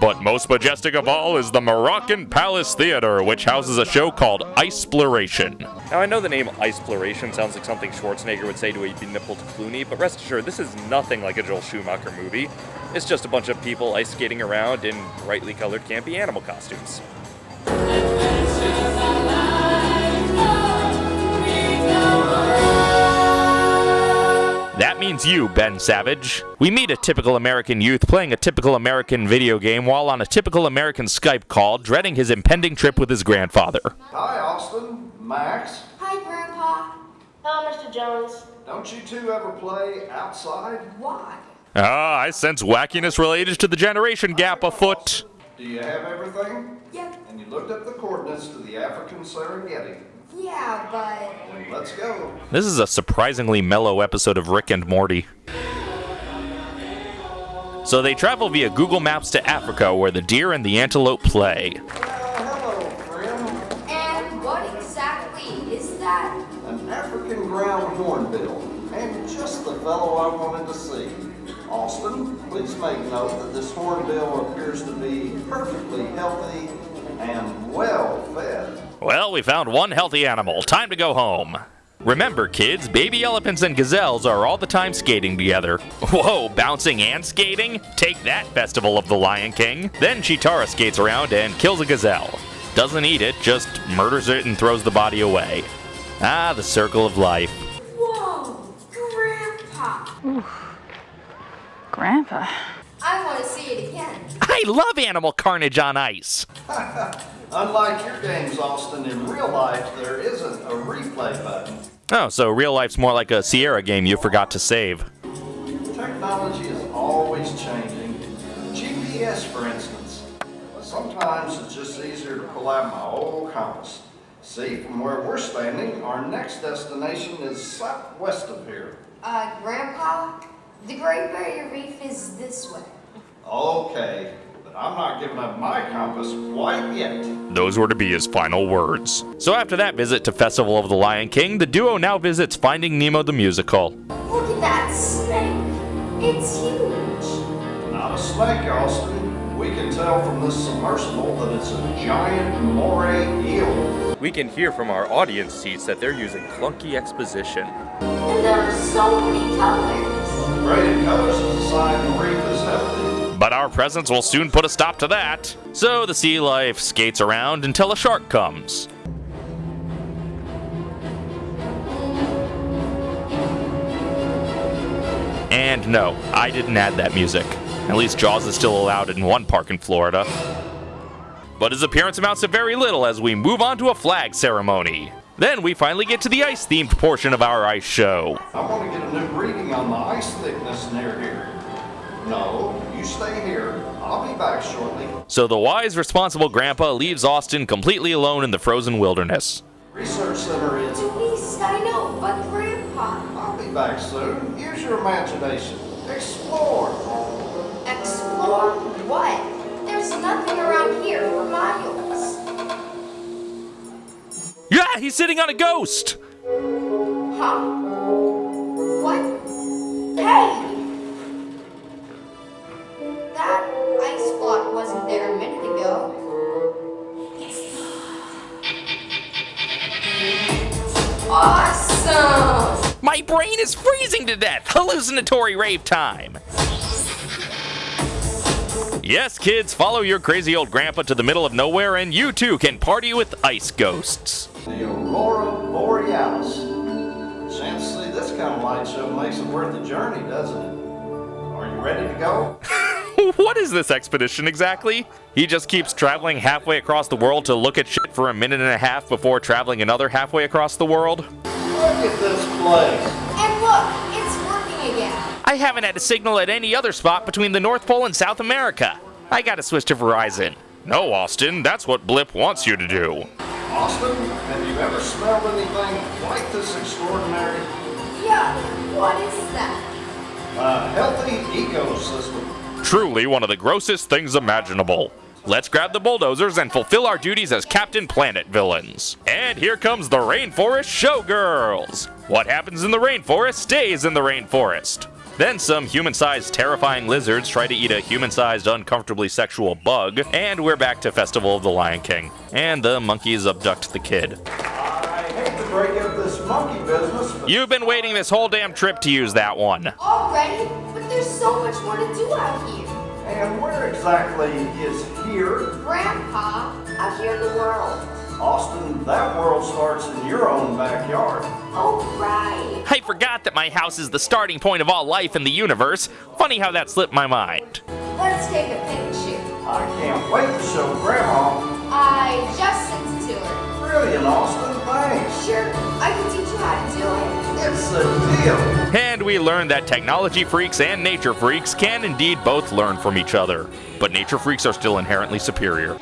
But most majestic of all is the Moroccan Palace Theater, which houses a show called Iceploration. Now, I know the name Iceploration sounds like something Schwarzenegger would say to a benippled Clooney, but rest assured, this is nothing like a Joel Schumacher movie. It's just a bunch of people ice skating around in brightly colored campy animal costumes. That you, Ben Savage. We meet a typical American youth playing a typical American video game while on a typical American Skype call, dreading his impending trip with his grandfather. Hi, Austin. Max. Hi, Grandpa. Hello, Mr. Jones. Don't you two ever play outside? Why? Ah, I sense wackiness related to the generation gap afoot. Do you have everything? Yep. And you looked up the coordinates to the African Serengeti. Yeah, but let's go. This is a surprisingly mellow episode of Rick and Morty. So they travel via Google Maps to Africa where the deer and the antelope play. Well, hello, and what exactly is that? An African ground hornbill. And just the fellow I wanted to see. Austin, please make note that this hornbill appears to be perfectly healthy and well fed. Well, we found one healthy animal. Time to go home. Remember, kids, baby elephants and gazelles are all the time skating together. Whoa, bouncing and skating? Take that, Festival of the Lion King. Then Chitara skates around and kills a gazelle. Doesn't eat it, just murders it and throws the body away. Ah, the circle of life. Whoa, Grandpa. Grandpa. I want to see it again. I love animal carnage on ice. Unlike your games, Austin, in real life there isn't a replay button. Oh, so real life's more like a Sierra game you forgot to save. Technology is always changing. GPS, for instance. Sometimes it's just easier to pull out my old compass. See, from where we're standing, our next destination is southwest of here. Uh, Grandpa, the Great Barrier Reef is this way. Okay, but I'm not giving up my compass quite yet. Those were to be his final words. So after that visit to Festival of the Lion King, the duo now visits Finding Nemo the musical. Look at that snake. It's huge. Not a snake, Austin. We can tell from this submersible that it's a giant moray eel. We can hear from our audience seats that they're using clunky exposition. And there are so many colors. Graded colors is a sign the reef is healthy. But our presence will soon put a stop to that. So the sea life skates around until a shark comes. And no, I didn't add that music. At least Jaws is still allowed in one park in Florida. But his appearance amounts to very little as we move on to a flag ceremony. Then we finally get to the ice themed portion of our ice show. I want to get a new reading on the ice thickness near here. No, stay here. I'll be back shortly. So the wise, responsible grandpa leaves Austin completely alone in the frozen wilderness. Research center is. To east, I know, but Grandpa. I'll be back soon. Use your imagination. Explore. Explore what? There's nothing around here for miles. Yeah, he's sitting on a ghost! Huh? What? Hey! Awesome! My brain is freezing to death! Hallucinatory rave time! Yes, kids, follow your crazy old grandpa to the middle of nowhere and you too can party with ice ghosts. The Aurora Borealis. Chance to see this kind of light show makes it worth the journey, doesn't it? Are you ready to go? what is this expedition exactly? He just keeps traveling halfway across the world to look at shit for a minute and a half before traveling another halfway across the world? Look at this place. And look, it's working again. I haven't had a signal at any other spot between the North Pole and South America. I gotta switch to Verizon. No, Austin, that's what Blip wants you to do. Austin, have you ever smelled anything quite this extraordinary? Yeah, what is that? A healthy ecosystem. Truly one of the grossest things imaginable. Let's grab the bulldozers and fulfill our duties as Captain Planet villains. And here comes the Rainforest Showgirls! What happens in the rainforest stays in the rainforest. Then some human-sized terrifying lizards try to eat a human-sized uncomfortably sexual bug, and we're back to Festival of the Lion King. And the monkeys abduct the kid. I hate to break up this monkey business, but You've been waiting this whole damn trip to use that one. Already? But there's so much more to do out here. and where exactly is here? Grandpa, out here in the world. Austin, that world starts in your own backyard. Oh, right. I forgot that my house is the starting point of all life in the universe. Funny how that slipped my mind. Let's take a picture. I can't wait to show Grandma. I just sent it to her. Brilliant, Austin, thanks. Sure, I can teach you how to do it. And we learned that technology freaks and nature freaks can indeed both learn from each other. But nature freaks are still inherently superior.